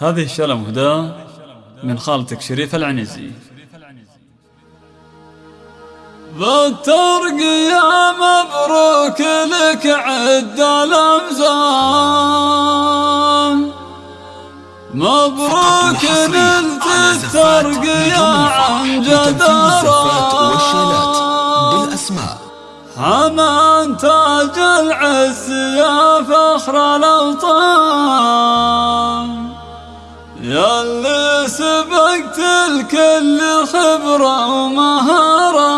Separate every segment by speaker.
Speaker 1: هذه الشلة مهداة من خالتك شريف العنزي.
Speaker 2: بالترقية مبروك لك عد الأمزان. مبروك نلت الترقية عن جدارة بالأسماء حمان تاج العز يا فخر الأوطان. يا اللي سبقت الكل خبرة ومهارة.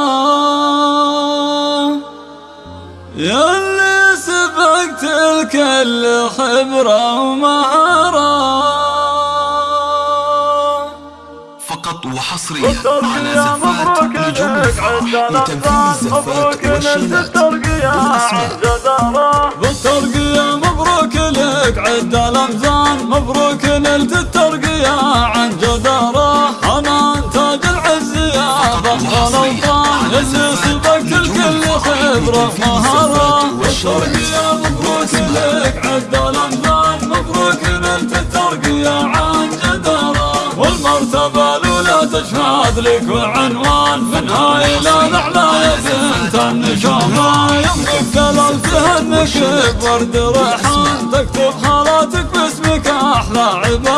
Speaker 2: يا اللي سبقت الكل خبرة ومهارة.
Speaker 3: فقط وحصريا على زفات نجوم الفرح لتنفيذ الزفات والشيلات
Speaker 2: بالترقية نلت الترقية عن جدارة حنان تاج العز يا فخر الأوطان اللي سبقت الكل خبرة مهارة. بالترقية مبروك لك عد الأمزان مبروك نلت الترقية عن جدارة. والمرتبة الأولى تشهد لك وعنوان من هاي إلى الأعلى يا بنت النشامة يمكن كلمتها انك بورد ريحان تكتب خالاتك باسمك أحلى هنت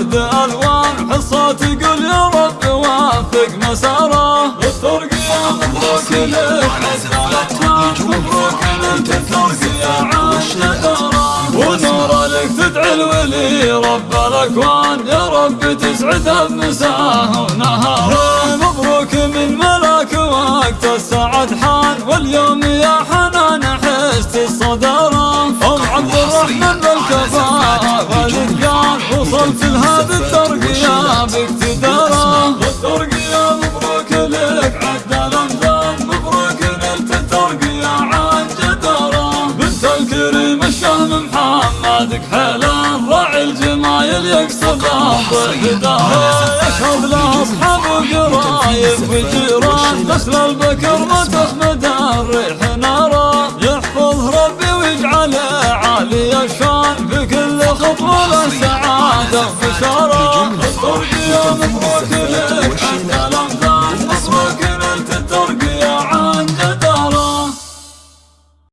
Speaker 2: الورد ألوان حصة تقول يا رب وافق مساره الترقية مبروك لك مبروك انت الترقية عن شدارة ونور لك تدعي الولي رب الاكوان يا رب تسعدها بمساه ونهاره مبروك من ملاك وقت السعد حان واليوم يا حنان. والاتقان وصلت لهذه الترقية باقتدارة الترقية مبروك لك عد الامثال مبروك نلت الترقية عن جدارة. بنت الكريم الشهم محمد كحيلان راعي الجمايل يقصد ضحداره يشهد له اصحاب وقرايب وجيران نسل البكر ما تخمد الريح نارة. يحفظ ربي ويجعله عالي الشان. في كل خطوه له